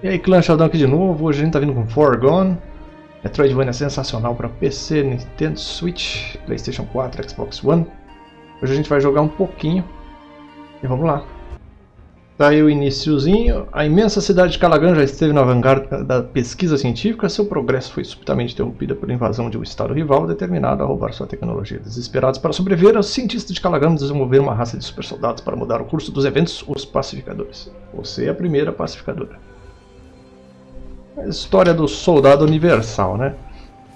E aí, clã Sheldon aqui de novo. Hoje a gente tá vindo com Forgone. Metroidvania sensacional para PC, Nintendo Switch, Playstation 4, Xbox One. Hoje a gente vai jogar um pouquinho. E vamos lá. Tá aí o iníciozinho. A imensa cidade de Calagan já esteve na vanguarda da pesquisa científica. Seu progresso foi subitamente interrompido pela invasão de um estado rival determinado a roubar sua tecnologia. Desesperados para sobreviver, os cientistas de Calagan desenvolveram uma raça de super soldados para mudar o curso dos eventos, os pacificadores. Você é a primeira pacificadora história do soldado universal, né?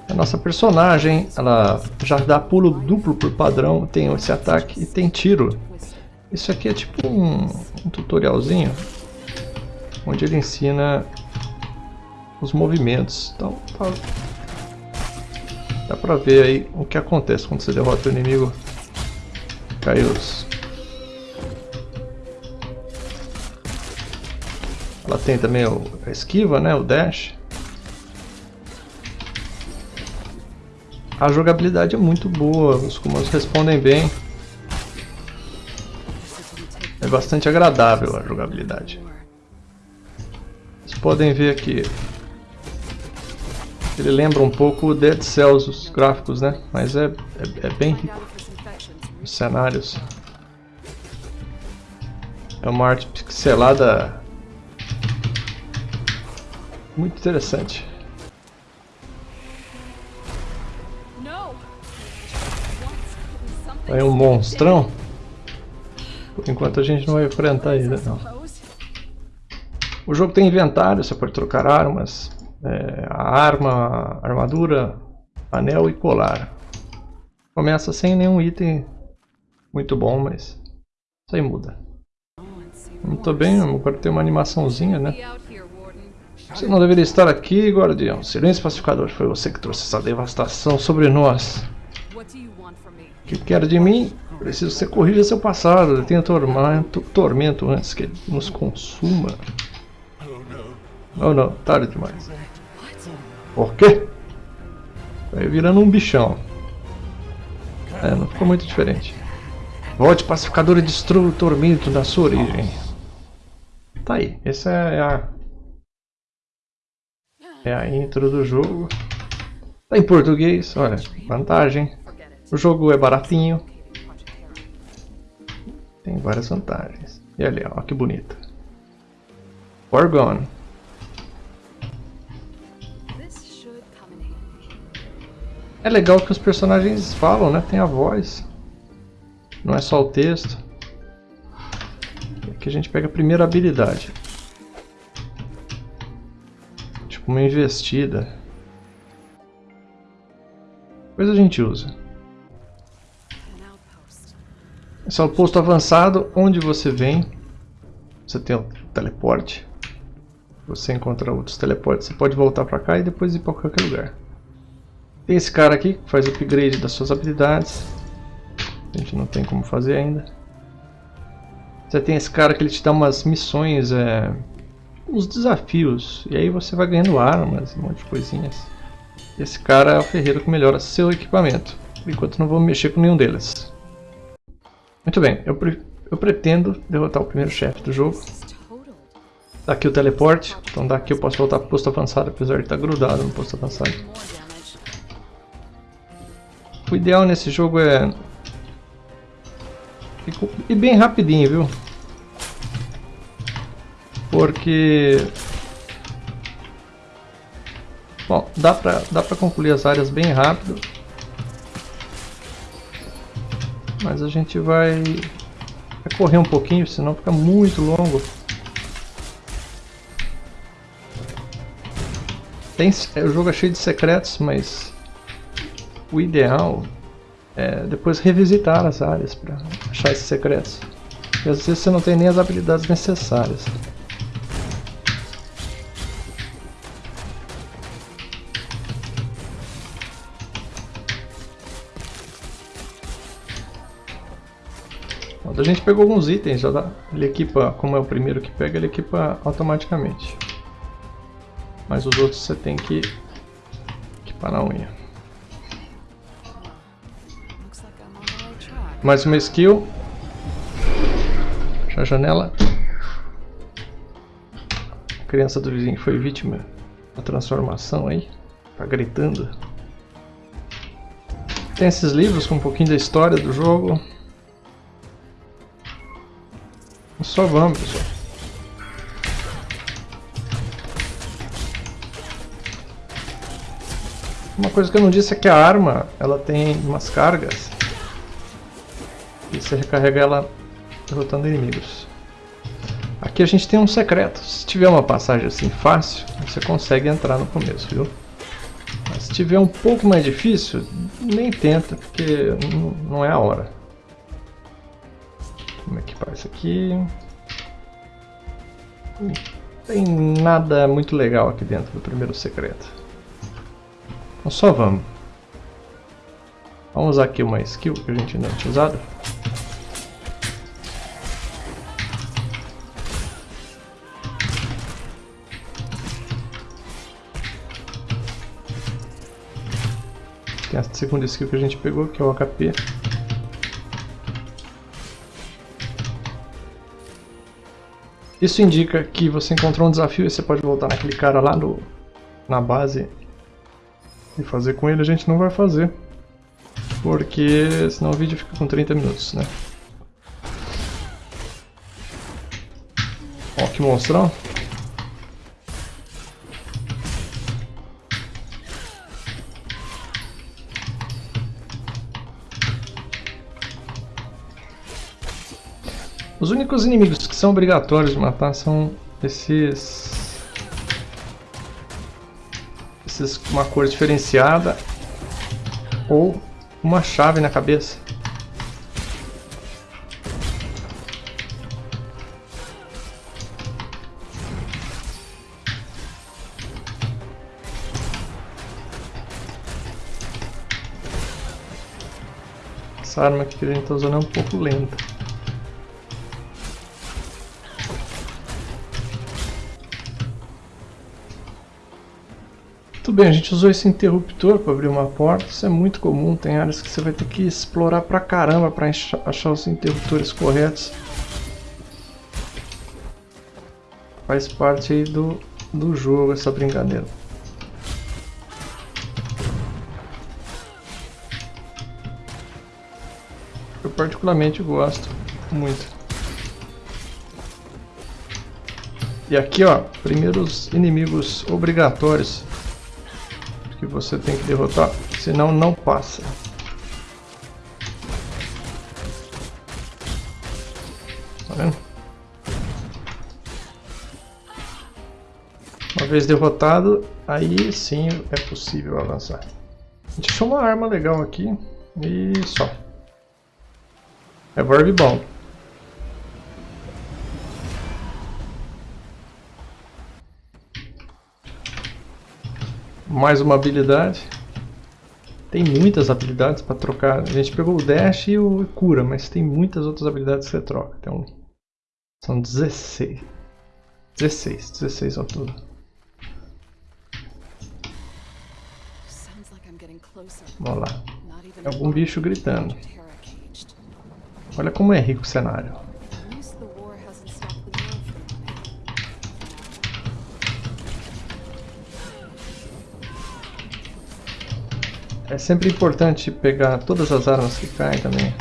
A nossa personagem, ela já dá pulo duplo por padrão, tem esse ataque e tem tiro. Isso aqui é tipo um, um tutorialzinho, onde ele ensina os movimentos. Então, tá, dá pra ver aí o que acontece quando você derrota o inimigo. Cai os Ela tem também o, a esquiva, né? O dash. A jogabilidade é muito boa, os comandos respondem bem. É bastante agradável a jogabilidade. Vocês podem ver aqui. Ele lembra um pouco o Dead Cells, os gráficos, né? Mas é, é, é bem rico. Os cenários. É uma arte pixelada muito interessante. Aí um monstrão. Por enquanto a gente não vai enfrentar ele, não. O jogo tem inventário, você pode trocar armas, é, a arma, a armadura, anel e colar. Começa sem nenhum item muito bom, mas isso aí muda. Muito bem, agora tem uma animaçãozinha, né? Você não deveria estar aqui, guardião. Silêncio pacificador. Foi você que trouxe essa devastação sobre nós. O que quer de mim? Preciso que você corrija seu passado. Ele tenha tormento, tormento antes que ele nos consuma. Oh não, tarde demais. Por quê? Vai virando um bichão. É, não ficou muito diferente. Volte pacificador e destrua o tormento da sua origem. Tá aí, essa é a é a intro do jogo. Tá em português, olha, vantagem. O jogo é baratinho. Tem várias vantagens. E ali, ó, que bonito. Orgone. É legal que os personagens falam, né? Tem a voz. Não é só o texto. Aqui a gente pega a primeira habilidade uma investida. Depois a gente usa. Esse é o posto avançado, onde você vem. Você tem o teleporte. Você encontra outros teleportes. Você pode voltar para cá e depois ir para qualquer lugar. Tem esse cara aqui que faz upgrade das suas habilidades. A gente não tem como fazer ainda. Você tem esse cara que ele te dá umas missões é, uns desafios. E aí você vai ganhando armas, um monte de coisinhas. Esse cara é o ferreiro que melhora seu equipamento. Enquanto não vou mexer com nenhum deles. Muito bem, eu, pre eu pretendo derrotar o primeiro chefe do jogo. Daqui o teleporte, então daqui eu posso voltar para o posto avançado, apesar de estar grudado no posto avançado. O ideal nesse jogo é... E bem rapidinho, viu? Porque... Bom, dá pra, dá pra concluir as áreas bem rápido. Mas a gente vai, correr um pouquinho, senão fica muito longo. Tem, o jogo é cheio de secretos, mas o ideal é depois revisitar as áreas para achar esses secretos. E às vezes você não tem nem as habilidades necessárias. A gente pegou alguns itens, já dá, ele equipa, como é o primeiro que pega, ele equipa automaticamente. Mas os outros você tem que equipar na unha. Mais uma skill. Fecha a janela. criança do vizinho foi vítima da transformação aí. Tá gritando. Tem esses livros com um pouquinho da história do jogo. Só vamos, pessoal. Uma coisa que eu não disse é que a arma, ela tem umas cargas. E você recarrega ela derrotando inimigos. Aqui a gente tem um secreto. Se tiver uma passagem assim fácil, você consegue entrar no começo, viu? Mas se tiver um pouco mais difícil, nem tenta, porque não é a hora. Vamos equipar isso aqui. Não tem nada muito legal aqui dentro do primeiro secreto. Então só vamos. Vamos usar aqui uma skill que a gente não tinha usado. Tem a segunda skill que a gente pegou, que é o HP. Isso indica que você encontrou um desafio e você pode voltar naquele cara lá no, na base e fazer com ele. A gente não vai fazer, porque senão o vídeo fica com 30 minutos, né? Ó, que monstrão. Únicos inimigos que são obrigatórios de matar são esses... Esses com uma cor diferenciada ou uma chave na cabeça. Essa arma aqui que a gente está usando é um pouco lenta. Muito bem, a gente usou esse interruptor para abrir uma porta, isso é muito comum, tem áreas que você vai ter que explorar pra caramba para achar os interruptores corretos. Faz parte aí do, do jogo essa brincadeira. Eu particularmente gosto muito. E aqui ó, primeiros inimigos obrigatórios que você tem que derrotar, senão não passa. Tá vendo? Uma vez derrotado, aí sim é possível avançar. A gente achou uma arma legal aqui e só. É Verb bom. Mais uma habilidade. Tem muitas habilidades para trocar. A gente pegou o dash e o cura, mas tem muitas outras habilidades que você troca. Então, são 16. 16, 16 ao todo. Vamos lá. É algum bicho gritando. Olha como é rico o cenário. É sempre importante pegar todas as armas que caem também.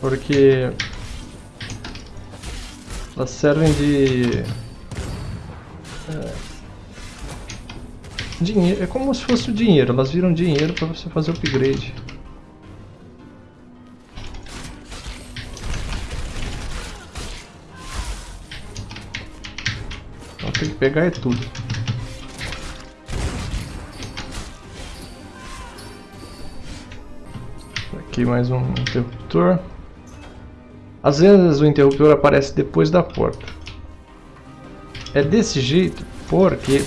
Porque elas servem de é, dinheiro, é como se fosse o dinheiro, elas viram dinheiro para você fazer upgrade. Então tem que pegar é tudo. Aqui mais um interruptor. Às vezes o interruptor aparece depois da porta. É desse jeito porque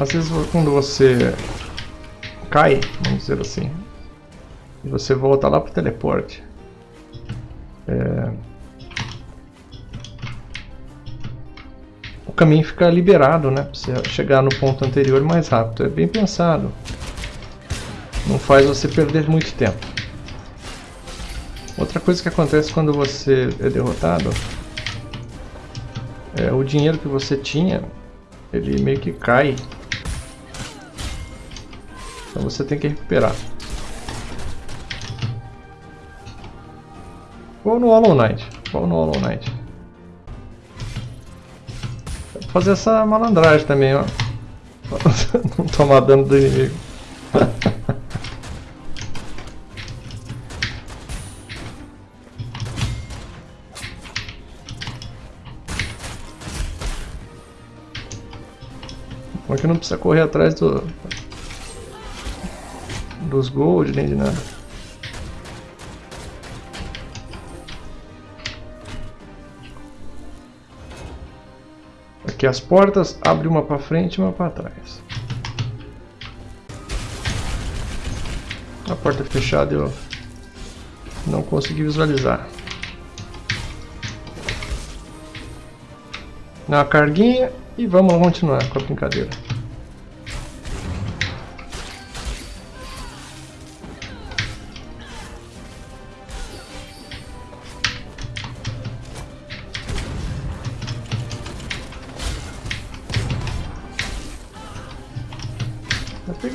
às vezes quando você cai, vamos dizer assim, e você volta lá para o teleporte, é... o caminho fica liberado, né? Para você chegar no ponto anterior mais rápido. É bem pensado. Não faz você perder muito tempo. Outra coisa que acontece quando você é derrotado é, o dinheiro que você tinha, ele meio que cai. Então você tem que recuperar. Ou no Hollow Knight. Ou no Hollow Knight. Fazer essa malandragem também, ó. Não tomar dano do inimigo. Porque não precisa correr atrás do, dos gold nem de nada. Aqui as portas, abre uma para frente e uma para trás. A porta fechada eu não consegui visualizar. Na carguinha e vamos continuar com a brincadeira.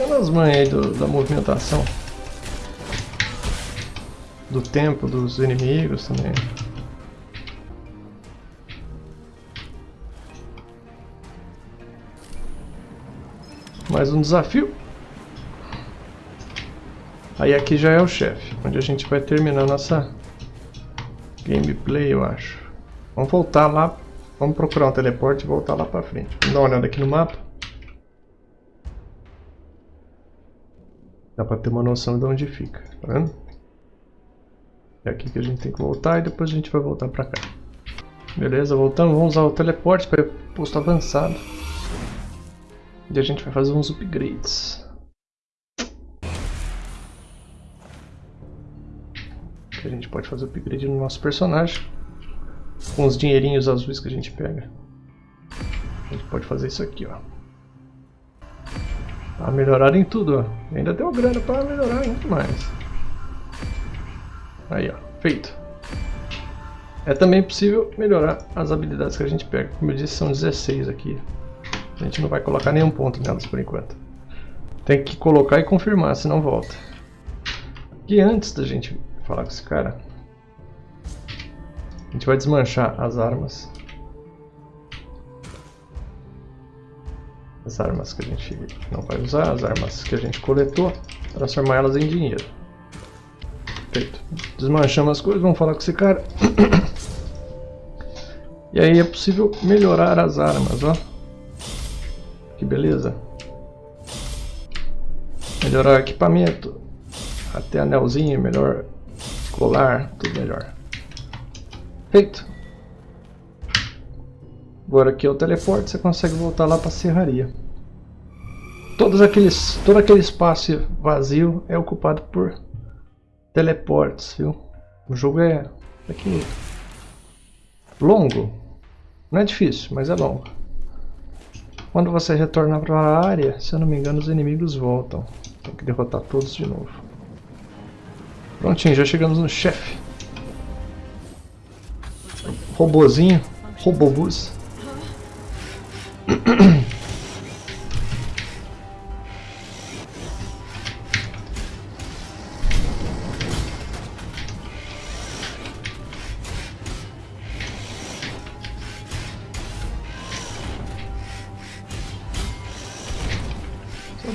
Tá pegando as manhas aí do, da movimentação. Do tempo dos inimigos também. Mais um desafio. Aí aqui já é o chefe, onde a gente vai terminar nossa gameplay, eu acho. Vamos voltar lá, vamos procurar um teleporte e voltar lá pra frente. Vamos dar uma olhada aqui no mapa. Dá pra ter uma noção de onde fica, tá vendo? É aqui que a gente tem que voltar e depois a gente vai voltar pra cá. Beleza, voltamos, vamos usar o teleporte para posto avançado. E a gente vai fazer uns upgrades. a gente pode fazer upgrade no nosso personagem. Com os dinheirinhos azuis que a gente pega. A gente pode fazer isso aqui, ó. Pra melhorar em tudo, ainda deu grana para melhorar muito mais. Aí, ó. Feito. É também possível melhorar as habilidades que a gente pega. Como eu disse, são 16 aqui. A gente não vai colocar nenhum ponto nelas por enquanto. Tem que colocar e confirmar, senão volta. E antes da gente falar com esse cara, a gente vai desmanchar as armas. As armas que a gente não vai usar, as armas que a gente coletou, transformar elas em dinheiro. Feito. Desmanchamos as coisas, vamos falar com esse cara. E aí é possível melhorar as armas, ó. Que beleza. Melhorar o equipamento. Até anelzinho, melhor colar, tudo melhor. Feito. Agora aqui é o teleporte, você consegue voltar lá para a serraria. Todos aqueles, todo aquele espaço vazio é ocupado por teleportes, viu? O jogo é aqui longo. Não é difícil, mas é longo. Quando você retornar para a área, se eu não me engano, os inimigos voltam. Tem que derrotar todos de novo. Prontinho, já chegamos no chefe. Robozinho, Robobus.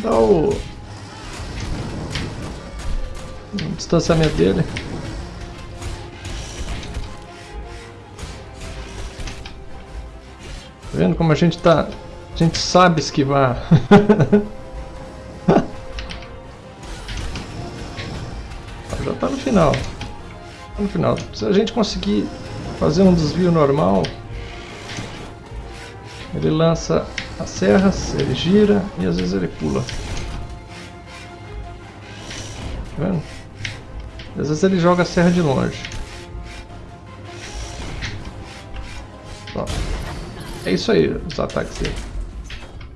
Dar o... o distanciamento dele. Tá vendo como a gente tá... A gente sabe esquivar. Já tá no final. Tá no final. Se a gente conseguir fazer um desvio normal, ele lança as serras, ele gira e às vezes ele pula. Tá vendo? Às vezes ele joga a serra de longe. É isso aí, os ataques dele.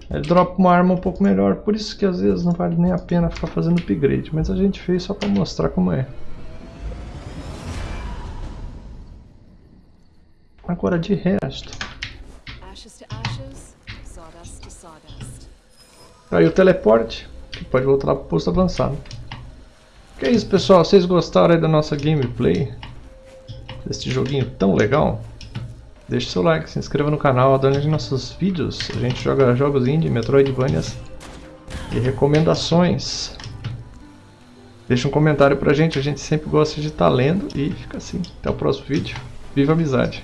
Ele dropa uma arma um pouco melhor, por isso que às vezes não vale nem a pena ficar fazendo upgrade, mas a gente fez só para mostrar como é. Agora de resto, aí o teleporte, que pode voltar lá pro posto avançado. Que é isso pessoal, vocês gostaram aí da nossa gameplay? Deste joguinho tão legal? Deixe seu like, se inscreva no canal, adore nossos vídeos. A gente joga jogos indie, Metroidvanias e recomendações. Deixa um comentário pra gente, a gente sempre gosta de estar lendo e fica assim. Até o próximo vídeo. Viva a amizade!